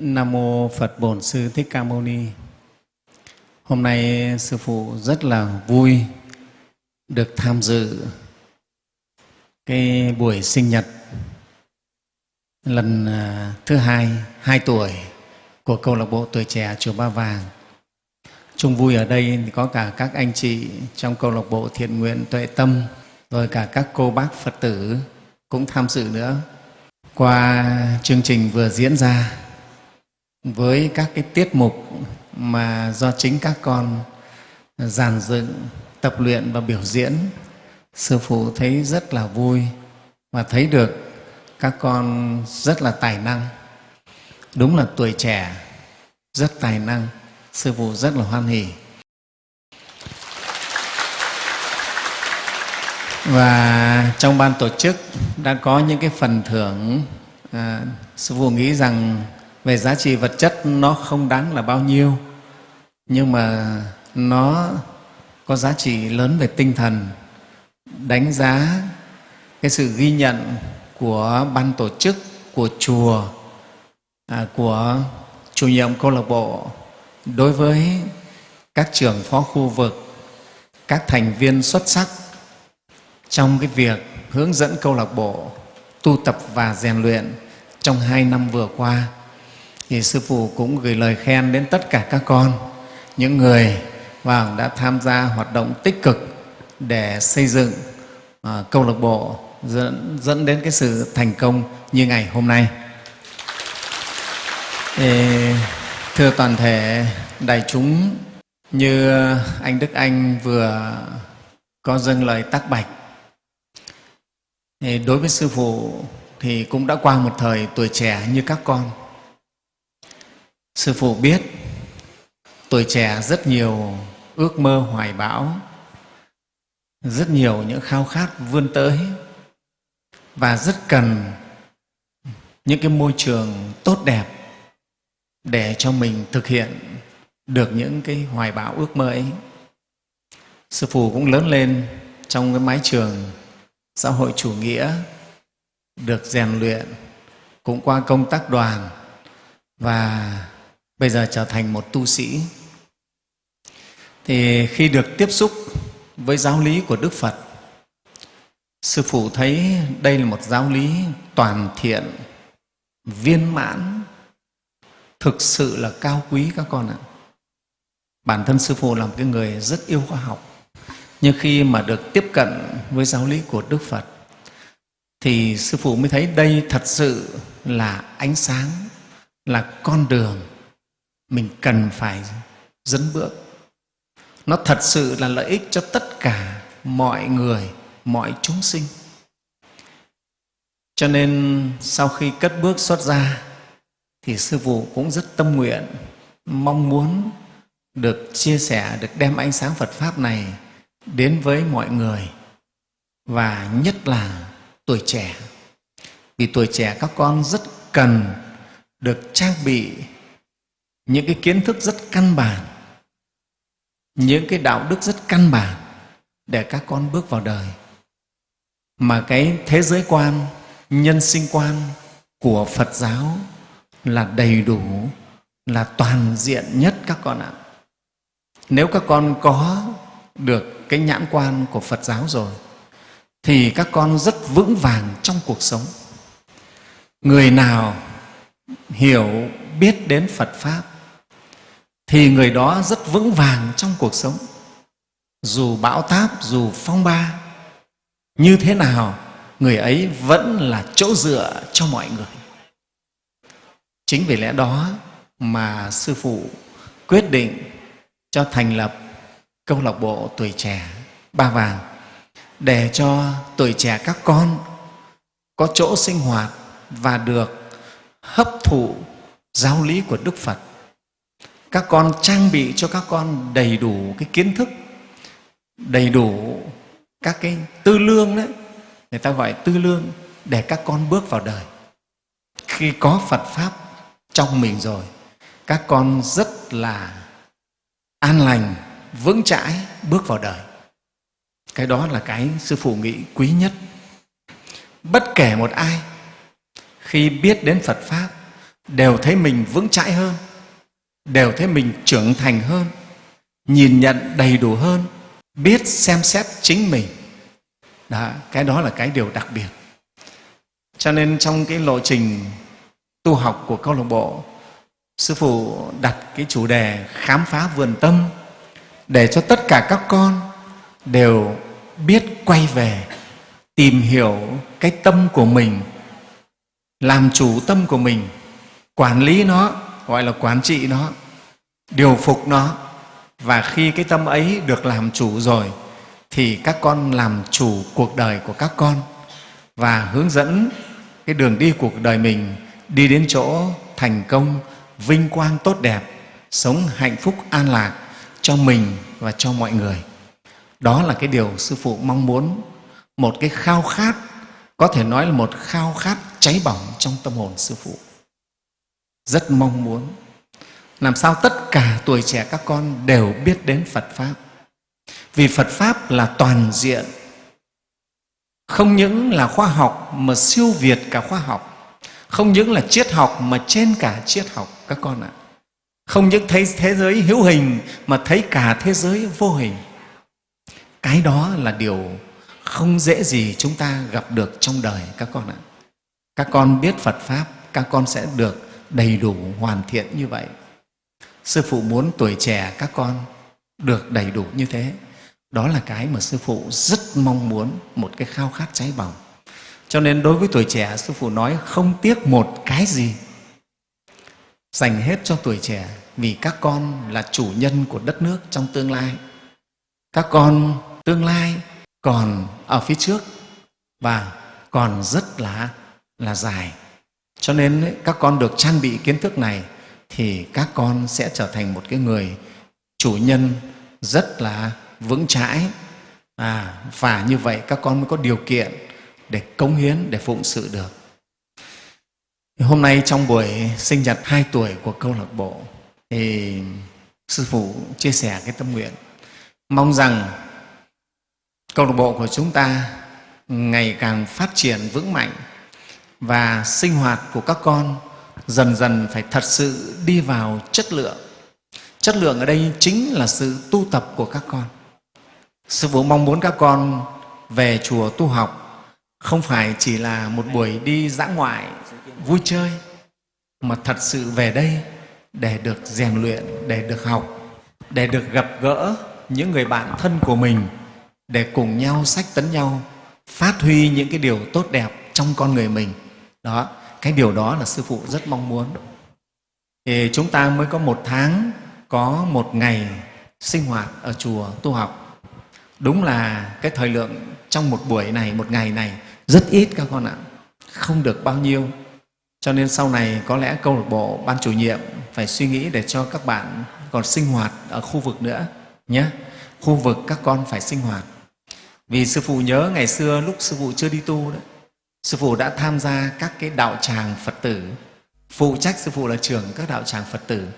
Nam mô Phật Bổn Sư Thích Ca Mâu Ni. Hôm nay sư phụ rất là vui được tham dự cái buổi sinh nhật lần à, thứ hai, hai tuổi của câu lạc bộ tuổi trẻ chùa Ba Vàng. Chung vui ở đây thì có cả các anh chị trong câu lạc bộ thiện nguyện tuệ tâm, rồi cả các cô bác Phật tử cũng tham dự nữa. Qua chương trình vừa diễn ra với các cái tiết mục mà do chính các con giàn dựng, tập luyện và biểu diễn, sư phụ thấy rất là vui và thấy được các con rất là tài năng. Đúng là tuổi trẻ rất tài năng, sư phụ rất là hoan hỉ. Và trong ban tổ chức đã có những cái phần thưởng à, sư phụ nghĩ rằng về giá trị vật chất nó không đáng là bao nhiêu nhưng mà nó có giá trị lớn về tinh thần. Đánh giá cái sự ghi nhận của ban tổ chức của chùa à, của chủ nhiệm câu lạc bộ đối với các trưởng phó khu vực các thành viên xuất sắc trong cái việc hướng dẫn câu lạc bộ tu tập và rèn luyện trong hai năm vừa qua thì sư phụ cũng gửi lời khen đến tất cả các con những người và đã tham gia hoạt động tích cực để xây dựng à, câu lạc bộ dẫn, dẫn đến cái sự thành công như ngày hôm nay. Thì, thưa toàn thể đại chúng, như anh Đức Anh vừa có dâng lời tác bạch, thì đối với sư phụ thì cũng đã qua một thời tuổi trẻ như các con sư phụ biết, tuổi trẻ rất nhiều ước mơ hoài bão. Rất nhiều những khao khát vươn tới. Và rất cần những cái môi trường tốt đẹp để cho mình thực hiện được những cái hoài bão ước mơ ấy. Sư phụ cũng lớn lên trong cái mái trường xã hội chủ nghĩa, được rèn luyện cũng qua công tác đoàn và bây giờ trở thành một tu sĩ. Thì khi được tiếp xúc với giáo lý của đức phật, sư phụ thấy đây là một giáo lý toàn thiện, viên mãn, thực sự là cao quý các con ạ. Bản thân sư phụ là một cái người rất yêu khoa học. Nhưng khi mà được tiếp cận với giáo lý của đức phật, thì sư phụ mới thấy đây thật sự là ánh sáng, là con đường mình cần phải dẫn bước. Nó thật sự là lợi ích cho tất cả mọi người, mọi chúng sinh. Cho nên sau khi cất bước xuất ra thì sư phụ cũng rất tâm nguyện, mong muốn được chia sẻ, được đem ánh sáng phật pháp này đến với mọi người, và nhất là tuổi trẻ. Vì tuổi trẻ các con rất cần được trang bị những cái kiến thức rất căn bản. Những cái đạo đức rất căn bản để các con bước vào đời. Mà cái thế giới quan, nhân sinh quan của phật giáo là đầy đủ, là toàn diện nhất các con ạ. Nếu các con có được cái nhãn quan của phật giáo rồi, thì các con rất vững vàng trong cuộc sống. Người nào hiểu, biết đến phật pháp thì người đó rất vững vàng trong cuộc sống. Dù bão táp, dù phong ba, như thế nào, người ấy vẫn là chỗ dựa cho mọi người. Chính vì lẽ đó mà sư phụ quyết định cho thành lập câu lạc bộ tuổi trẻ ba vàng, để cho tuổi trẻ các con có chỗ sinh hoạt và được hấp thụ giáo lý của đức phật các con trang bị cho các con đầy đủ cái kiến thức, đầy đủ các cái tư lương đấy. Người ta gọi tư lương để các con bước vào đời. Khi có phật pháp trong mình rồi, các con rất là an lành, vững chãi bước vào đời. Cái đó là cái sư phụ nghĩ quý nhất. Bất kể một ai, khi biết đến phật pháp, đều thấy mình vững chãi hơn đều thấy mình trưởng thành hơn nhìn nhận đầy đủ hơn biết xem xét chính mình. Đó, cái đó là cái điều đặc biệt. Cho nên trong cái lộ trình tu học của câu lạc bộ sư phụ đặt cái chủ đề khám phá vườn tâm để cho tất cả các con đều biết quay về tìm hiểu cái tâm của mình làm chủ tâm của mình quản lý nó gọi là quản trị nó, điều phục nó. Và khi cái tâm ấy được làm chủ rồi, thì các con làm chủ cuộc đời của các con và hướng dẫn cái đường đi cuộc đời mình đi đến chỗ thành công, vinh quang tốt đẹp, sống hạnh phúc an lạc cho mình và cho mọi người. Đó là cái điều sư phụ mong muốn, một cái khao khát, có thể nói là một khao khát cháy bỏng trong tâm hồn sư phụ rất mong muốn. Làm sao tất cả tuổi trẻ các con đều biết đến phật pháp? Vì phật pháp là toàn diện, không những là khoa học mà siêu việt cả khoa học, không những là triết học mà trên cả triết học các con ạ. Không những thấy thế giới hữu hình mà thấy cả thế giới vô hình. Cái đó là điều không dễ gì chúng ta gặp được trong đời các con ạ. Các con biết phật pháp, các con sẽ được đầy đủ, hoàn thiện như vậy. Sư phụ muốn tuổi trẻ các con được đầy đủ như thế. Đó là cái mà sư phụ rất mong muốn, một cái khao khát cháy bỏng. Cho nên đối với tuổi trẻ, sư phụ nói không tiếc một cái gì. Dành hết cho tuổi trẻ, vì các con là chủ nhân của đất nước trong tương lai. Các con tương lai còn ở phía trước và còn rất là là dài cho nên các con được trang bị kiến thức này thì các con sẽ trở thành một cái người chủ nhân rất là vững chãi. À, và như vậy các con mới có điều kiện để cống hiến để phụng sự được. Hôm nay trong buổi sinh nhật 2 tuổi của câu lạc bộ thì sư phụ chia sẻ cái tâm nguyện. Mong rằng câu lạc bộ của chúng ta ngày càng phát triển vững mạnh và sinh hoạt của các con dần dần phải thật sự đi vào chất lượng. Chất lượng ở đây chính là sự tu tập của các con. Sư phụ mong muốn các con về chùa tu học, không phải chỉ là một buổi đi dã ngoại, vui chơi, mà thật sự về đây để được rèn luyện, để được học, để được gặp gỡ những người bạn thân của mình, để cùng nhau sách tấn nhau, phát huy những cái điều tốt đẹp trong con người mình đó, cái điều đó là sư phụ rất mong muốn. Thì chúng ta mới có một tháng, có một ngày sinh hoạt ở chùa tu học. Đúng là cái thời lượng trong một buổi này, một ngày này, rất ít các con ạ. Không được bao nhiêu. Cho nên sau này có lẽ câu lạc bộ ban chủ nhiệm phải suy nghĩ để cho các bạn còn sinh hoạt ở khu vực nữa nhé. Khu vực các con phải sinh hoạt. Vì sư phụ nhớ ngày xưa lúc sư phụ chưa đi tu đấy sư phụ đã tham gia các cái đạo tràng phật tử. Phụ trách sư phụ là trưởng các đạo tràng phật tử.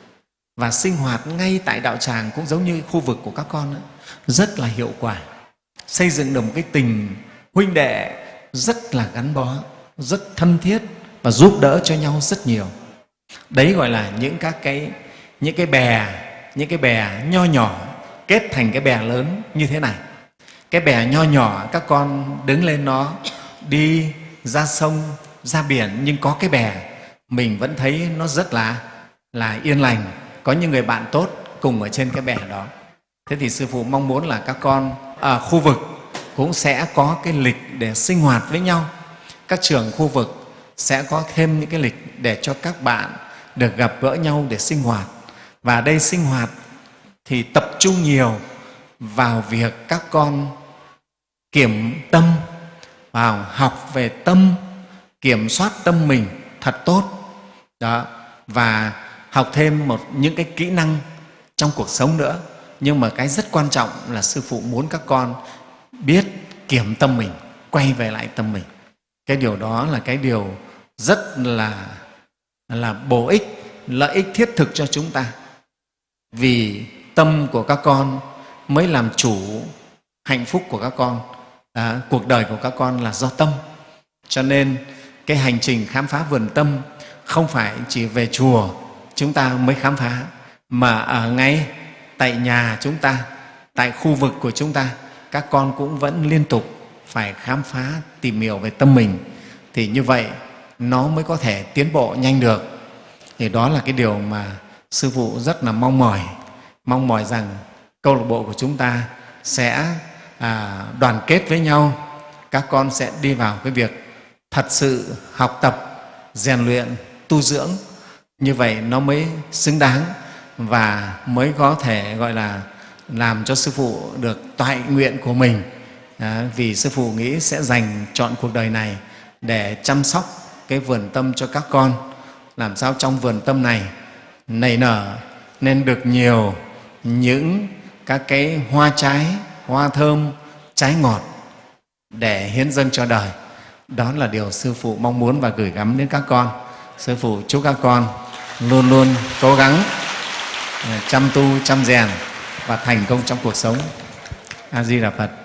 Và sinh hoạt ngay tại đạo tràng cũng giống như khu vực của các con đó, rất là hiệu quả. Xây dựng được một cái tình huynh đệ rất là gắn bó rất thân thiết và giúp đỡ cho nhau rất nhiều. Đấy gọi là những các cái những cái bè những cái bè nho nhỏ kết thành cái bè lớn như thế này. Cái bè nho nhỏ các con đứng lên nó đi ra sông, ra biển, nhưng có cái bè, mình vẫn thấy nó rất là là yên lành. Có những người bạn tốt cùng ở trên cái bè đó. Thế thì sư phụ mong muốn là các con ở khu vực cũng sẽ có cái lịch để sinh hoạt với nhau. Các trường khu vực sẽ có thêm những cái lịch để cho các bạn được gặp gỡ nhau để sinh hoạt. Và đây sinh hoạt thì tập trung nhiều vào việc các con kiểm tâm vào học về tâm, kiểm soát tâm mình thật tốt. Đó, và học thêm một, những cái kỹ năng trong cuộc sống nữa. Nhưng mà cái rất quan trọng là sư phụ muốn các con biết kiểm tâm mình, quay về lại tâm mình. Cái điều đó là cái điều rất là là bổ ích, lợi ích thiết thực cho chúng ta. Vì tâm của các con mới làm chủ hạnh phúc của các con à, cuộc đời của các con là do tâm. Cho nên cái hành trình khám phá vườn tâm không phải chỉ về chùa chúng ta mới khám phá mà ở ngay tại nhà chúng ta tại khu vực của chúng ta các con cũng vẫn liên tục phải khám phá tìm hiểu về tâm mình. Thì như vậy nó mới có thể tiến bộ nhanh được. Thì đó là cái điều mà sư phụ rất là mong mỏi. Mong mỏi rằng câu lạc bộ của chúng ta sẽ à, đoàn kết với nhau các con sẽ đi vào cái việc thật sự học tập rèn luyện tu dưỡng. Như vậy nó mới xứng đáng và mới có thể gọi là làm cho sư phụ được toại nguyện của mình. À, vì sư phụ nghĩ sẽ dành chọn cuộc đời này để chăm sóc cái vườn tâm cho các con. Làm sao trong vườn tâm này nảy nở nên được nhiều những các cái hoa trái hoa thơm, trái ngọt để hiến dâng cho đời. Đó là điều sư phụ mong muốn và gửi gắm đến các con. Sư phụ chúc các con luôn luôn cố gắng ờ, chăm tu, chăm rèn và thành công trong cuộc sống. A di đà phật.